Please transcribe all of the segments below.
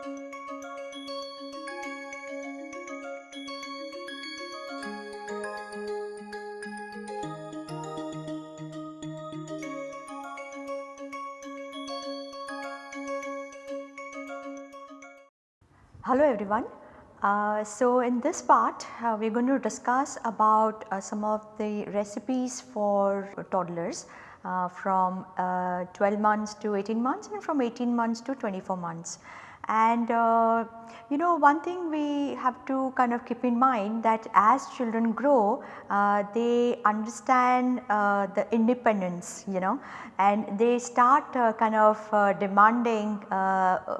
Hello everyone. Uh, so in this part uh, we are going to discuss about uh, some of the recipes for toddlers uh, from uh, 12 months to 18 months and from 18 months to 24 months. And uh, you know one thing we have to kind of keep in mind that as children grow uh, they understand uh, the independence you know and they start uh, kind of demanding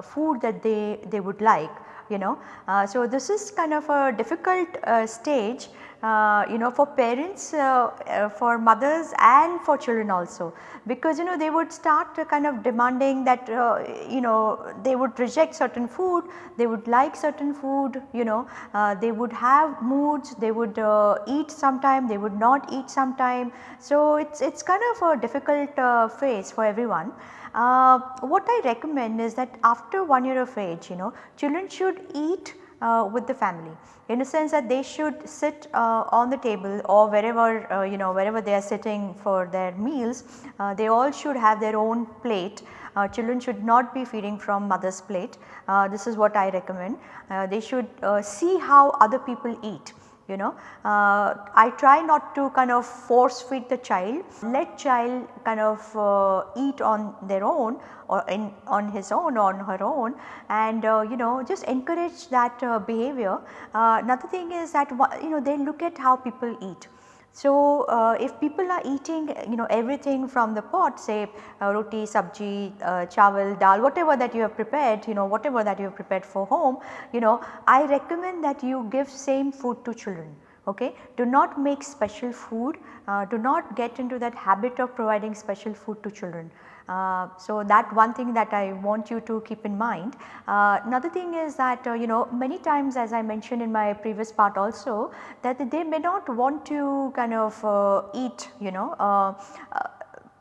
food that they, they would like you know. Uh, so, this is kind of a difficult uh, stage uh, you know for parents, uh, uh, for mothers and for children also because you know they would start kind of demanding that uh, you know they would reject certain food, they would like certain food you know, they would have moods, they would eat sometime, they would not eat sometime. So, it is it's kind of a difficult phase for everyone. Uh, what I recommend is that after 1 year of age you know children should eat uh, with the family. In a sense that they should sit uh, on the table or wherever uh, you know wherever they are sitting for their meals uh, they all should have their own plate. Uh, children should not be feeding from mother's plate. This is what I recommend. They should see how other people eat you know. Uh, I try not to kind of force feed the child, let child kind of uh, eat on their own or in on his own or on her own and uh, you know just encourage that uh, behavior. Uh, another thing is that you know they look at how people eat. So, uh, if people are eating you know everything from the pot say uh, roti, sabji, uh, chawal, dal whatever that you have prepared you know whatever that you have prepared for home you know I recommend that you give same food to children okay. Do not make special food, uh, do not get into that habit of providing special food to children. Uh, so, that one thing that I want you to keep in mind. Uh, another thing is that uh, you know many times as I mentioned in my previous part also that they may not want to kind of uh, eat you know uh,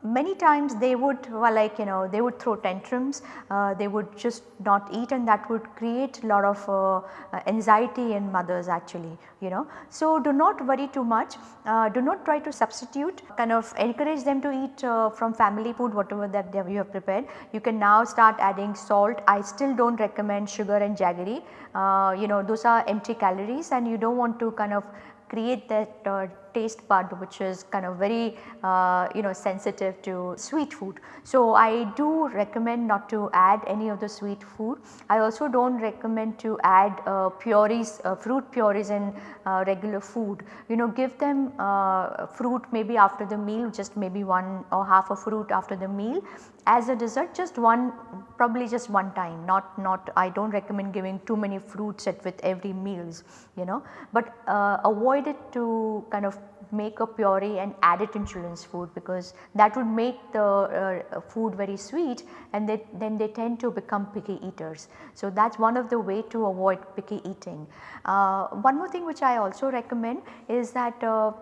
many times they would well, like you know they would throw tantrums, uh, they would just not eat and that would create a lot of uh, anxiety in mothers actually you know. So, do not worry too much, uh, do not try to substitute. Kind of encourage them to eat uh, from family food whatever that you have prepared. You can now start adding salt, I still do not recommend sugar and jaggery, uh, you know those are empty calories and you do not want to kind of create that uh, taste bud which is kind of very uh, you know sensitive to sweet food. So, I do recommend not to add any of the sweet food. I also do not recommend to add uh, purees, uh, fruit purees in uh, regular food. You know give them uh, fruit maybe after the meal just maybe one or half a fruit after the meal as a dessert just one probably just one time not not I do not recommend giving too many fruits at with every meals you know, but uh, avoid it to kind of make a puree and add it in children's food because that would make the uh, food very sweet and they, then they tend to become picky eaters. So, that is one of the way to avoid picky eating. Uh, one more thing which I also recommend is that uh,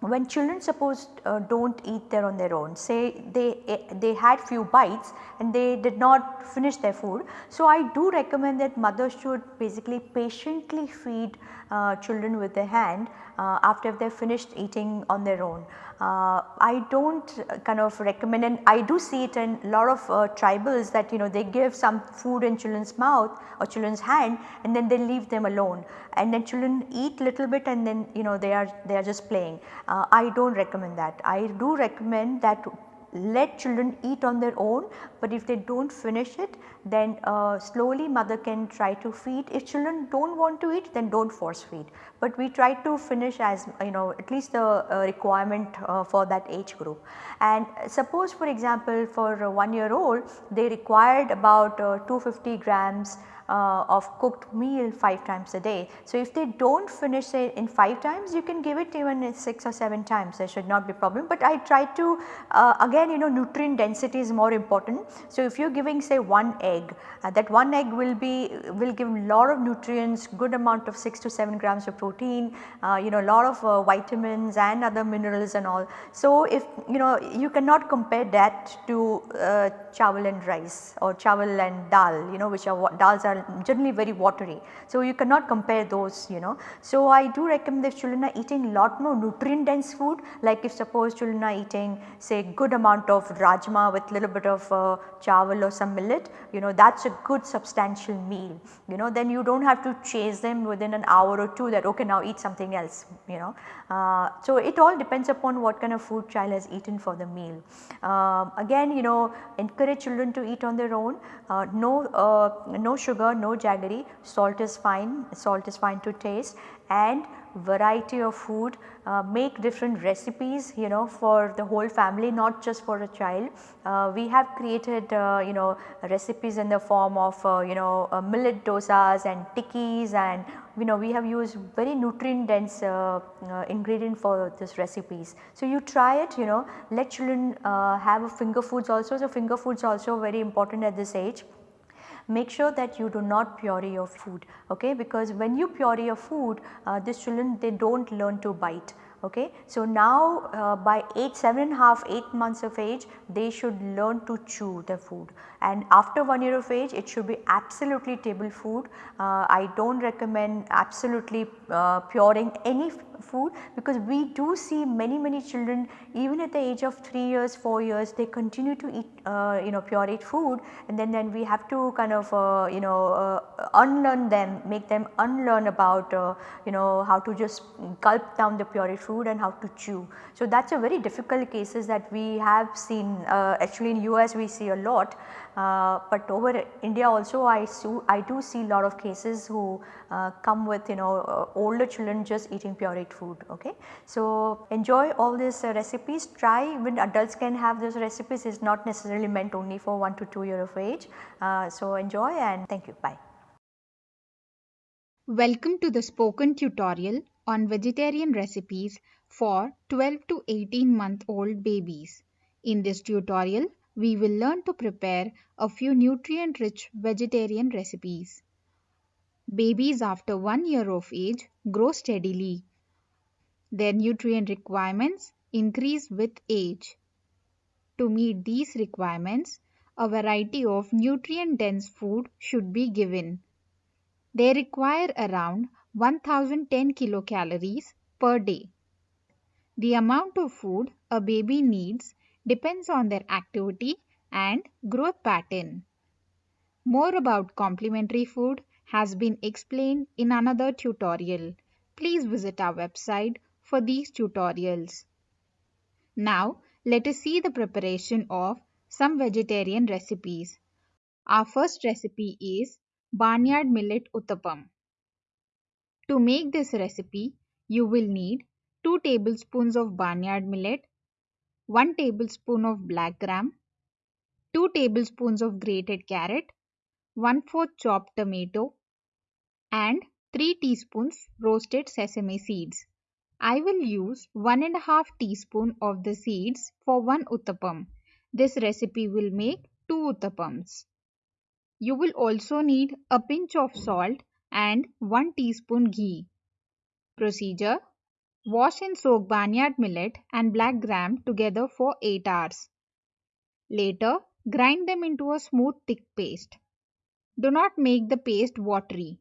when children suppose uh, do not eat there on their own say they they had few bites and they did not finish their food. So, I do recommend that mothers should basically patiently feed uh, children with their hand uh, after they finished eating on their own. Uh, I do not kind of recommend and I do see it in a lot of uh, tribals that you know they give some food in children's mouth or children's hand and then they leave them alone and then children eat little bit and then you know they are they are just playing. Uh, I do not recommend that. I do recommend that let children eat on their own, but if they do not finish it then uh, slowly mother can try to feed. If children do not want to eat then do not force feed, but we try to finish as you know at least the uh, requirement uh, for that age group. And suppose for example for 1 year old they required about uh, 250 grams uh, of cooked meal 5 times a day. So, if they do not finish it in 5 times you can give it even 6 or 7 times there should not be problem, but I try to uh, again you know nutrient density is more important. So, if you are giving say one egg uh, that one egg will be will give lot of nutrients good amount of 6 to 7 grams of protein uh, you know a lot of uh, vitamins and other minerals and all. So, if you know you cannot compare that to uh, chawal and rice or chawal and dal you know which are what dals are generally very watery. So, you cannot compare those you know. So, I do recommend if children are eating a lot more nutrient dense food like if suppose children are eating say good amount of rajma with little bit of uh, chawal or some millet you know that is a good substantial meal you know then you do not have to chase them within an hour or two that okay now eat something else you know. Uh, so, it all depends upon what kind of food child has eaten for the meal. Uh, again you know encourage children to eat on their own uh, no, uh, no sugar, no jaggery, salt is fine, salt is fine to taste. And variety of food, uh, make different recipes you know for the whole family not just for a child. Uh, we have created uh, you know recipes in the form of uh, you know uh, millet dosas and tikkis. And you know we have used very nutrient dense uh, ingredient for this recipes. So, you try it you know. Let children have finger foods also. So, finger foods also very important at this age make sure that you do not puree your food okay because when you puree your food uh, these children they do not learn to bite okay. So, now uh, by 8, 7 and half 8 months of age they should learn to chew the food and after 1 year of age it should be absolutely table food. Uh, I do not recommend absolutely uh, puring any food because we do see many many children even at the age of 3 years 4 years they continue to eat uh, you know pureed food and then then we have to kind of uh, you know uh, unlearn them make them unlearn about uh, you know how to just gulp down the pureed food and how to chew. So, that is a very difficult cases that we have seen uh, actually in US we see a lot uh, but over India also I, I do see a lot of cases who uh, come with you know uh, older children just eating pureed food okay. So, enjoy all these uh, recipes try when adults can have those recipes is not necessarily meant only for 1 to 2 year of age. Uh, so, enjoy and thank you bye. Welcome to the spoken tutorial on vegetarian recipes for 12 to 18 month old babies. In this tutorial we will learn to prepare a few nutrient rich vegetarian recipes. Babies after 1 year of age grow steadily. Their nutrient requirements increase with age. To meet these requirements, a variety of nutrient dense food should be given. They require around 1010 kilocalories per day. The amount of food a baby needs depends on their activity and growth pattern. More about complementary food has been explained in another tutorial. Please visit our website for these tutorials. Now let us see the preparation of some vegetarian recipes. Our first recipe is Barnyard Millet Uttapam. To make this recipe, you will need 2 tablespoons of barnyard millet 1 tablespoon of black gram, 2 tablespoons of grated carrot, 1 4 chopped tomato and 3 teaspoons roasted sesame seeds. I will use 1 and a half teaspoon of the seeds for 1 uttapam. This recipe will make 2 uttapams. You will also need a pinch of salt and 1 teaspoon ghee. Procedure Wash and soak barnyard millet and black gram together for 8 hours. Later, grind them into a smooth thick paste. Do not make the paste watery.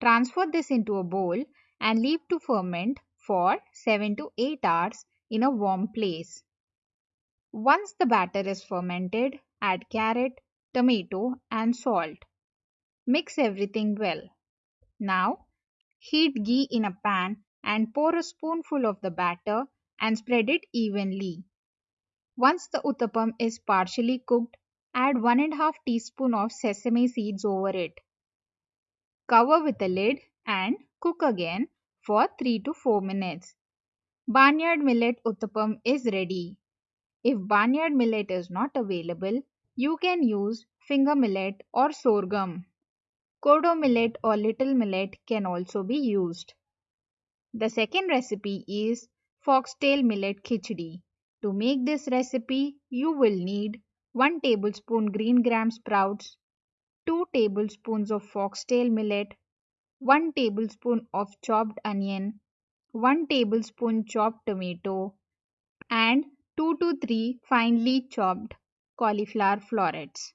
Transfer this into a bowl and leave to ferment for 7 to 8 hours in a warm place. Once the batter is fermented, add carrot, tomato and salt. Mix everything well. Now, heat ghee in a pan and pour a spoonful of the batter and spread it evenly. Once the uttapam is partially cooked, add 1 and half teaspoon of sesame seeds over it. Cover with a lid and cook again for 3 to 4 minutes. Barnyard millet uttapam is ready. If barnyard millet is not available, you can use finger millet or sorghum. Kodo millet or little millet can also be used. The second recipe is foxtail millet khichdi. To make this recipe, you will need 1 tablespoon green gram sprouts, 2 tablespoons of foxtail millet, 1 tablespoon of chopped onion, 1 tablespoon chopped tomato, and 2 to 3 finely chopped cauliflower florets.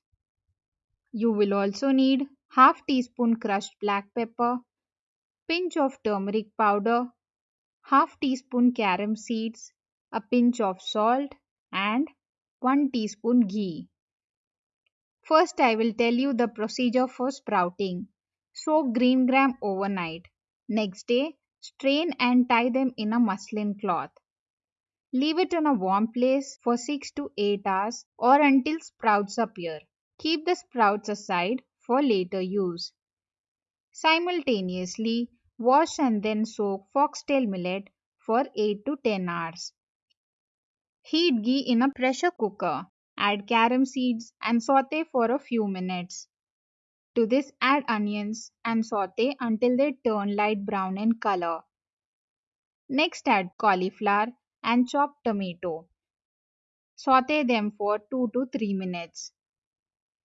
You will also need half teaspoon crushed black pepper, pinch of turmeric powder, half teaspoon carom seeds, a pinch of salt and 1 teaspoon ghee. First I will tell you the procedure for sprouting. Soak green gram overnight. Next day, strain and tie them in a muslin cloth. Leave it in a warm place for 6 to 8 hours or until sprouts appear. Keep the sprouts aside for later use. Simultaneously, wash and then soak foxtail millet for 8 to 10 hours. Heat ghee in a pressure cooker. Add carom seeds and saute for a few minutes. To this add onions and saute until they turn light brown in color. Next add cauliflower and chopped tomato. Saute them for 2 to 3 minutes.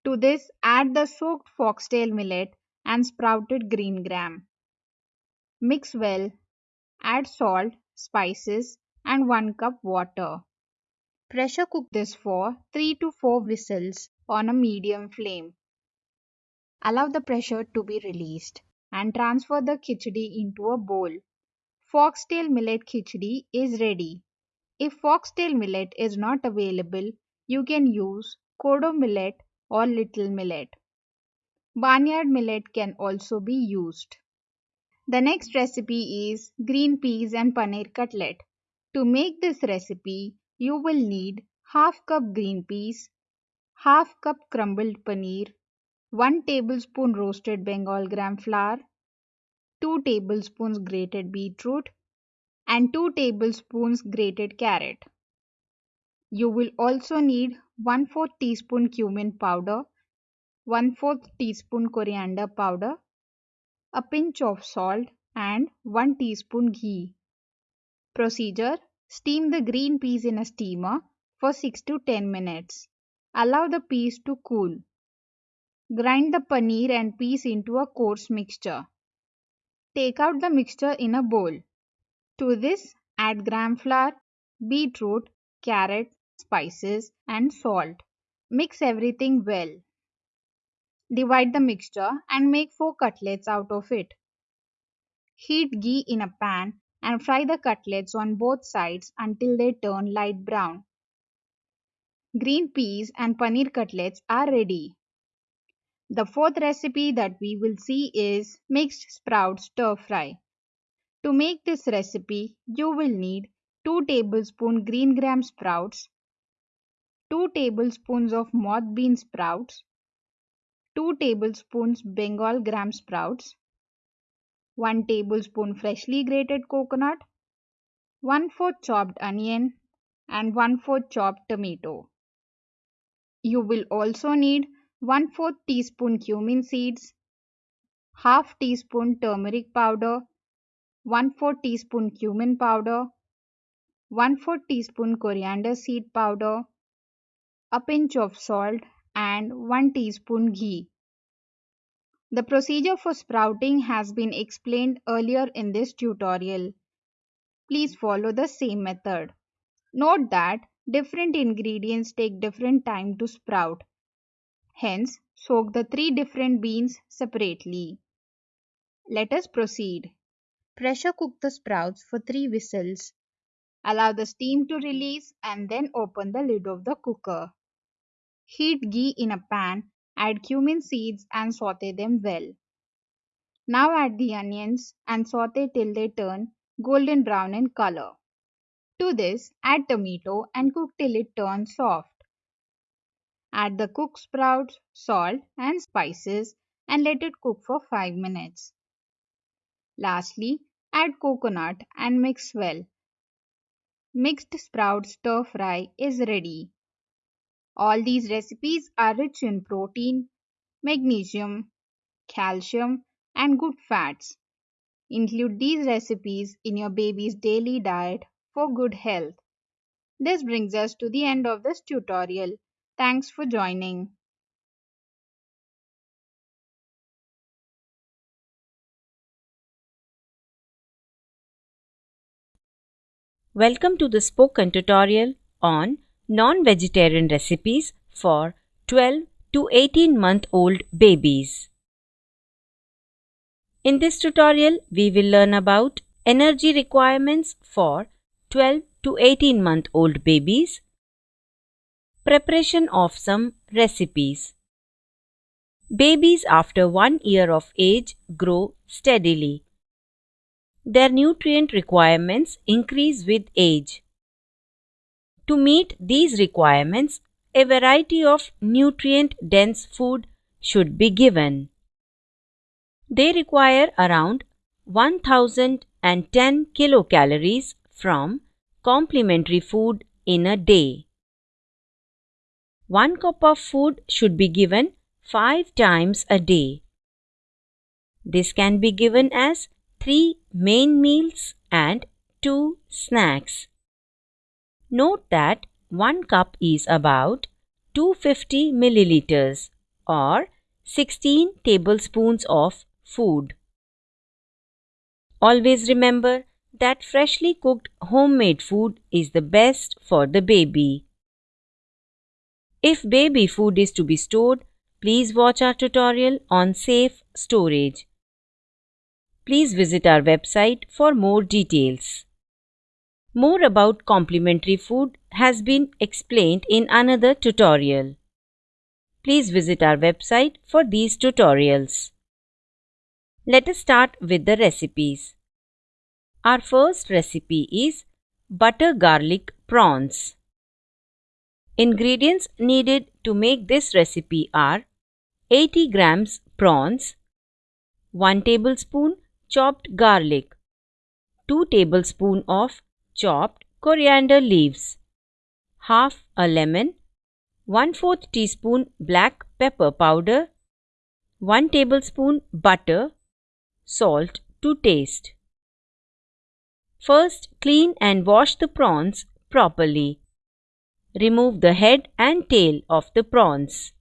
To this add the soaked foxtail millet and sprouted green gram. Mix well. Add salt, spices and 1 cup water. Pressure cook this for 3 to 4 whistles on a medium flame. Allow the pressure to be released and transfer the khichdi into a bowl. Foxtail millet khichdi is ready. If foxtail millet is not available, you can use kodo millet or little millet. Barnyard millet can also be used. The next recipe is green peas and paneer cutlet. To make this recipe, you will need half cup green peas, half cup crumbled paneer, 1 tablespoon roasted Bengal gram flour, 2 tablespoons grated beetroot, and 2 tablespoons grated carrot. You will also need 1 4 teaspoon cumin powder, 1 4 teaspoon coriander powder, a pinch of salt and 1 teaspoon ghee. Procedure Steam the green peas in a steamer for 6 to 10 minutes. Allow the peas to cool. Grind the paneer and peas into a coarse mixture. Take out the mixture in a bowl. To this, add gram flour, beetroot, carrot, spices and salt. Mix everything well. Divide the mixture and make 4 cutlets out of it. Heat ghee in a pan and fry the cutlets on both sides until they turn light brown. Green peas and paneer cutlets are ready. The fourth recipe that we will see is mixed sprout stir fry. To make this recipe, you will need 2 tablespoon green gram sprouts, 2 tablespoons of moth bean sprouts, 2 tablespoons Bengal gram sprouts, 1 tablespoon freshly grated coconut, 1 4 chopped onion and 1 4 chopped tomato. You will also need 1 4 teaspoon cumin seeds, 1 half teaspoon turmeric powder, 1 4 teaspoon cumin powder, 1 4 teaspoon coriander seed powder, a pinch of salt and 1 teaspoon ghee. The procedure for sprouting has been explained earlier in this tutorial. Please follow the same method. Note that different ingredients take different time to sprout. Hence, soak the three different beans separately. Let us proceed. Pressure cook the sprouts for 3 whistles. Allow the steam to release and then open the lid of the cooker. Heat ghee in a pan Add cumin seeds and saute them well. Now add the onions and saute till they turn golden brown in color. To this, add tomato and cook till it turns soft. Add the cooked sprouts, salt and spices and let it cook for 5 minutes. Lastly, add coconut and mix well. Mixed sprout stir fry is ready. All these recipes are rich in protein, magnesium, calcium and good fats. Include these recipes in your baby's daily diet for good health. This brings us to the end of this tutorial. Thanks for joining. Welcome to the spoken tutorial on non-vegetarian recipes for 12 to 18 month old babies. In this tutorial, we will learn about energy requirements for 12 to 18 month old babies, preparation of some recipes. Babies after one year of age grow steadily. Their nutrient requirements increase with age. To meet these requirements, a variety of nutrient dense food should be given. They require around 1010 kilocalories from complementary food in a day. One cup of food should be given 5 times a day. This can be given as 3 main meals and 2 snacks. Note that 1 cup is about 250 milliliters or 16 tablespoons of food. Always remember that freshly cooked homemade food is the best for the baby. If baby food is to be stored, please watch our tutorial on safe storage. Please visit our website for more details. More about complementary food has been explained in another tutorial. Please visit our website for these tutorials. Let us start with the recipes. Our first recipe is butter garlic prawns. Ingredients needed to make this recipe are 80 grams prawns, 1 tablespoon chopped garlic, 2 tablespoon of chopped coriander leaves, half a lemon, 1 4th teaspoon black pepper powder, 1 tablespoon butter, salt to taste. First, clean and wash the prawns properly. Remove the head and tail of the prawns.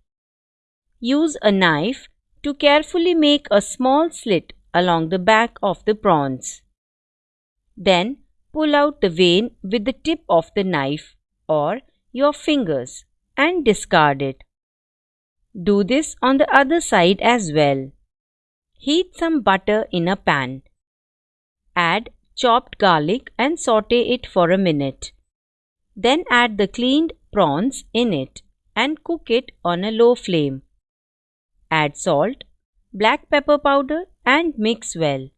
Use a knife to carefully make a small slit along the back of the prawns. Then, pull out the vein with the tip of the knife or your fingers and discard it. Do this on the other side as well. Heat some butter in a pan. Add chopped garlic and saute it for a minute. Then add the cleaned prawns in it and cook it on a low flame. Add salt, black pepper powder and mix well.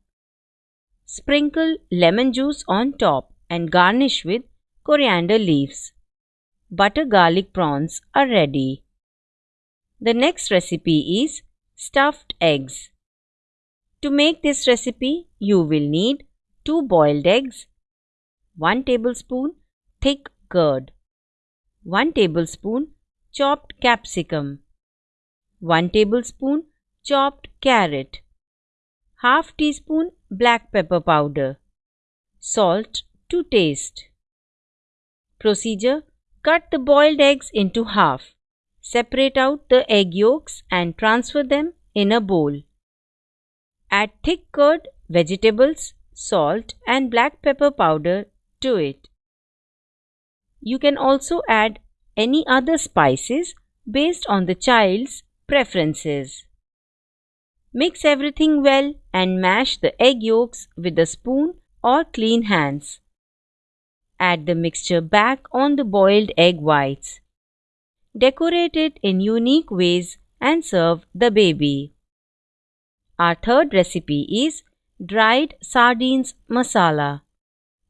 Sprinkle lemon juice on top and garnish with coriander leaves. Butter garlic prawns are ready. The next recipe is stuffed eggs. To make this recipe, you will need 2 boiled eggs, 1 tablespoon thick curd, 1 tablespoon chopped capsicum, 1 tablespoon chopped carrot, half teaspoon black pepper powder, salt to taste. Procedure Cut the boiled eggs into half. Separate out the egg yolks and transfer them in a bowl. Add thick curd, vegetables, salt and black pepper powder to it. You can also add any other spices based on the child's preferences. Mix everything well and mash the egg yolks with a spoon or clean hands. Add the mixture back on the boiled egg whites. Decorate it in unique ways and serve the baby. Our third recipe is dried sardines masala.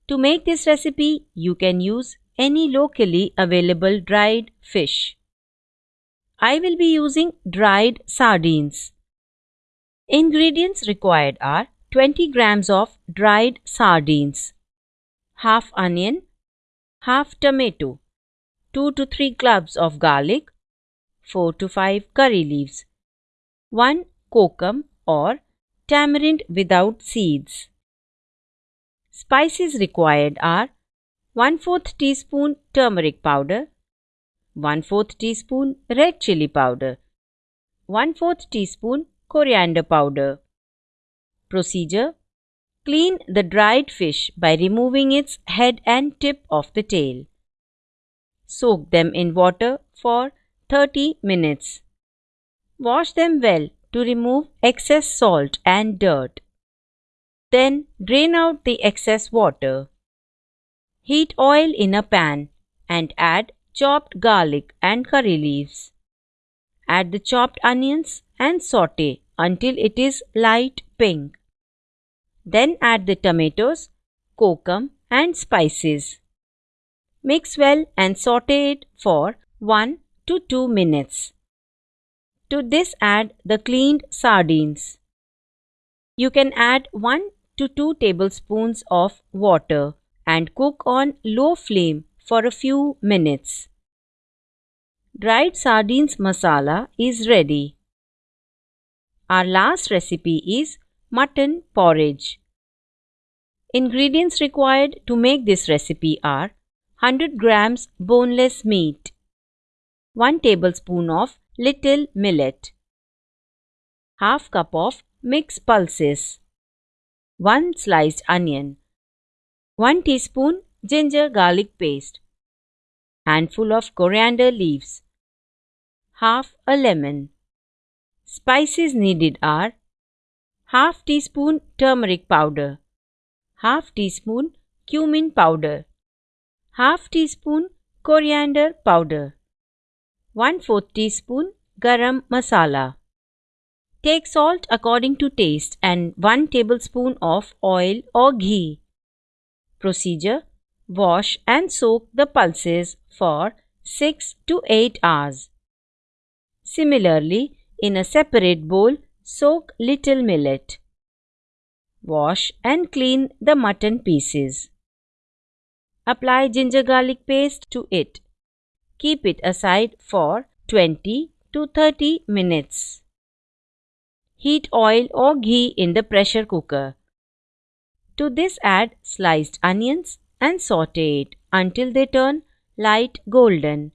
To make this recipe, you can use any locally available dried fish. I will be using dried sardines. Ingredients required are 20 grams of dried sardines, half onion, half tomato, 2 to 3 cloves of garlic, 4 to 5 curry leaves, 1 kokum or tamarind without seeds. Spices required are 1 4th teaspoon turmeric powder, 1 4th teaspoon red chili powder, 1 4th teaspoon coriander powder. Procedure Clean the dried fish by removing its head and tip of the tail. Soak them in water for 30 minutes. Wash them well to remove excess salt and dirt. Then drain out the excess water. Heat oil in a pan and add chopped garlic and curry leaves. Add the chopped onions and saute until it is light pink. Then add the tomatoes, kokum and spices. Mix well and saute it for 1 to 2 minutes. To this add the cleaned sardines. You can add 1 to 2 tablespoons of water and cook on low flame for a few minutes. Dried sardines masala is ready. Our last recipe is mutton porridge. Ingredients required to make this recipe are 100 grams boneless meat, 1 tablespoon of little millet, half cup of mixed pulses, 1 sliced onion, 1 teaspoon ginger garlic paste, handful of coriander leaves, half a lemon. Spices needed are half teaspoon turmeric powder, half teaspoon cumin powder, half teaspoon coriander powder, 1 4 teaspoon garam masala. Take salt according to taste and 1 tablespoon of oil or ghee. Procedure Wash and soak the pulses for 6 to 8 hours. Similarly, in a separate bowl, Soak little millet. Wash and clean the mutton pieces. Apply ginger garlic paste to it. Keep it aside for 20 to 30 minutes. Heat oil or ghee in the pressure cooker. To this add sliced onions and saute it until they turn light golden.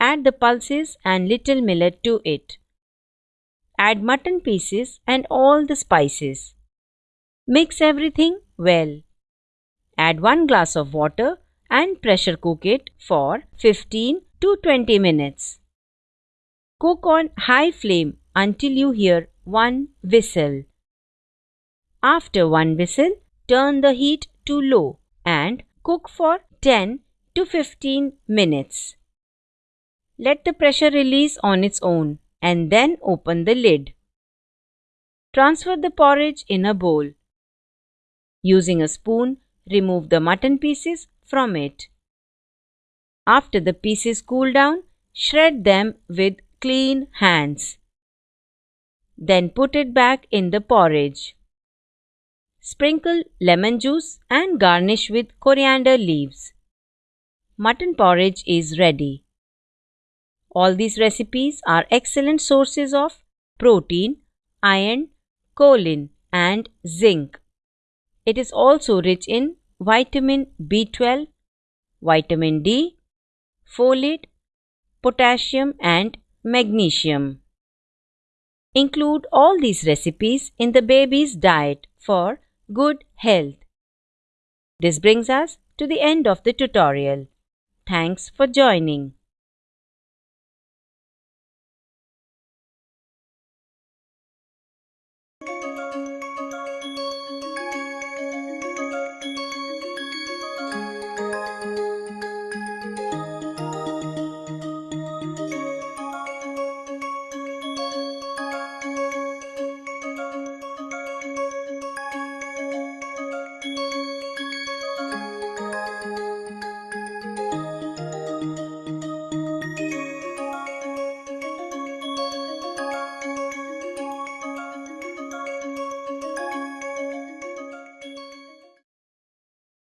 Add the pulses and little millet to it. Add mutton pieces and all the spices. Mix everything well. Add 1 glass of water and pressure cook it for 15 to 20 minutes. Cook on high flame until you hear one whistle. After one whistle, turn the heat to low and cook for 10 to 15 minutes. Let the pressure release on its own and then open the lid. Transfer the porridge in a bowl. Using a spoon, remove the mutton pieces from it. After the pieces cool down, shred them with clean hands. Then put it back in the porridge. Sprinkle lemon juice and garnish with coriander leaves. Mutton porridge is ready. All these recipes are excellent sources of protein, iron, choline, and zinc. It is also rich in vitamin B12, vitamin D, folate, potassium, and magnesium. Include all these recipes in the baby's diet for good health. This brings us to the end of the tutorial. Thanks for joining.